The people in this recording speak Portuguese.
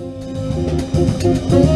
Música